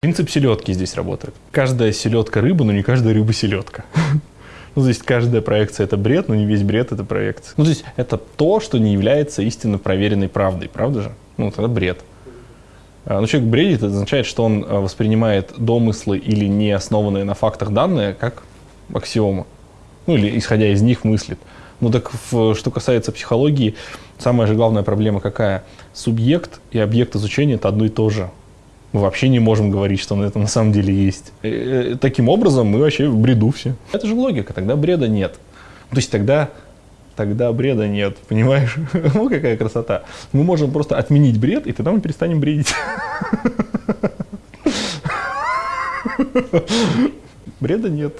Принцип селедки здесь работает. Каждая селедка рыба, но не каждая рыба селедка. Ну, то есть каждая проекция это бред, но не весь бред это проекция. Ну, то есть это то, что не является истинно проверенной правдой, правда же? Ну, это бред. А, но человек бредит, это означает, что он а, воспринимает домыслы или не основанные на фактах данные как аксиома. Ну, или исходя из них мыслит. Ну, так в, что касается психологии, самая же главная проблема какая? Субъект и объект изучения это одно и то же мы вообще не можем говорить, что это на самом деле есть. И, э, таким образом мы вообще в бреду все. Это же логика, тогда бреда нет. То есть тогда, тогда бреда нет, понимаешь? ну какая красота. Мы можем просто отменить бред, и тогда мы перестанем бредить. Бреда нет.